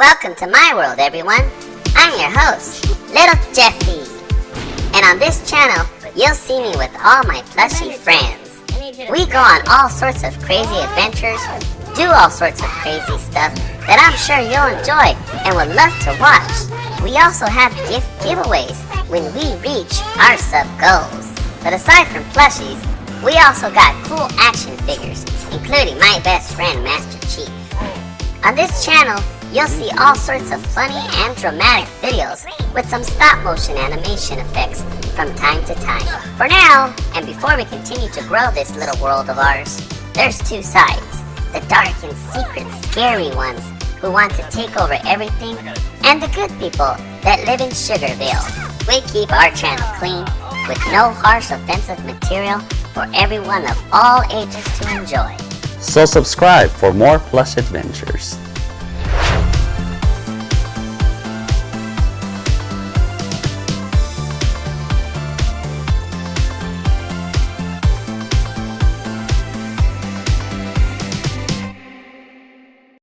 Welcome to my world, everyone. I'm your host, Little Jessie. And on this channel, you'll see me with all my plushy friends. We go on all sorts of crazy adventures, do all sorts of crazy stuff that I'm sure you'll enjoy and would love to watch. We also have gift giveaways when we reach our sub goals. But aside from plushies, we also got cool action figures, including my best friend Master Chief. On this channel, you'll see all sorts of funny and dramatic videos with some stop motion animation effects from time to time. For now, and before we continue to grow this little world of ours, there's two sides. The dark and secret scary ones who want to take over everything, and the good people that live in Sugarville. We keep our channel clean, with no harsh offensive material for everyone of all ages to enjoy. So subscribe for more plush adventures.